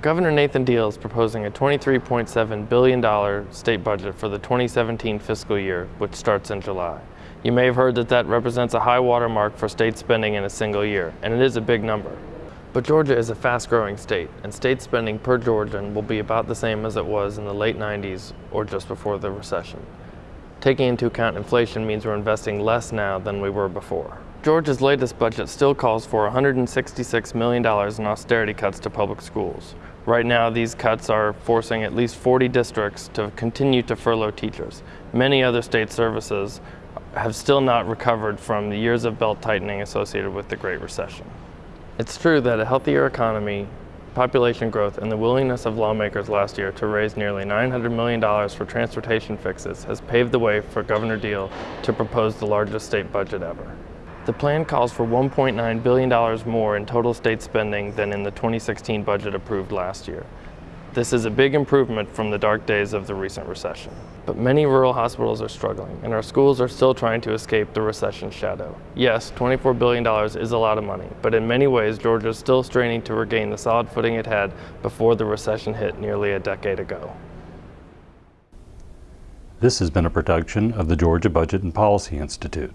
Governor Nathan Deal is proposing a $23.7 billion state budget for the 2017 fiscal year, which starts in July. You may have heard that that represents a high watermark for state spending in a single year, and it is a big number. But Georgia is a fast-growing state, and state spending per Georgian will be about the same as it was in the late 90s or just before the recession. Taking into account inflation means we're investing less now than we were before. Georgia's latest budget still calls for $166 million in austerity cuts to public schools. Right now, these cuts are forcing at least 40 districts to continue to furlough teachers. Many other state services have still not recovered from the years of belt tightening associated with the Great Recession. It's true that a healthier economy, population growth, and the willingness of lawmakers last year to raise nearly $900 million for transportation fixes has paved the way for Governor Deal to propose the largest state budget ever. The plan calls for $1.9 billion more in total state spending than in the 2016 budget approved last year. This is a big improvement from the dark days of the recent recession. But many rural hospitals are struggling, and our schools are still trying to escape the recession shadow. Yes, $24 billion is a lot of money, but in many ways, Georgia is still straining to regain the solid footing it had before the recession hit nearly a decade ago. This has been a production of the Georgia Budget and Policy Institute.